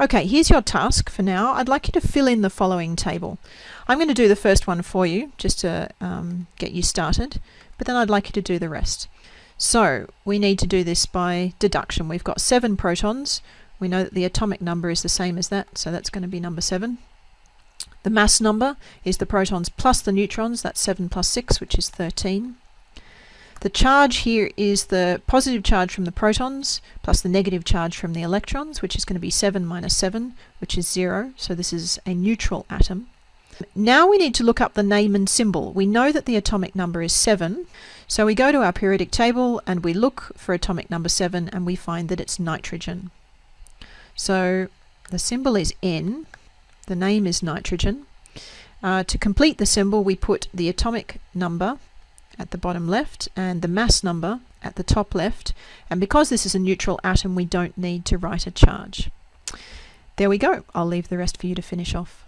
Okay, here's your task for now. I'd like you to fill in the following table. I'm going to do the first one for you just to um, get you started, but then I'd like you to do the rest. So we need to do this by deduction. We've got seven protons. We know that the atomic number is the same as that, so that's going to be number seven. The mass number is the protons plus the neutrons, that's 7 plus 6, which is 13. The charge here is the positive charge from the protons plus the negative charge from the electrons, which is going to be 7 minus 7, which is 0. So this is a neutral atom. Now we need to look up the name and symbol. We know that the atomic number is 7, so we go to our periodic table and we look for atomic number 7 and we find that it's nitrogen. So the symbol is N, the name is nitrogen. Uh, to complete the symbol we put the atomic number at the bottom left and the mass number at the top left. And because this is a neutral atom, we don't need to write a charge. There we go. I'll leave the rest for you to finish off.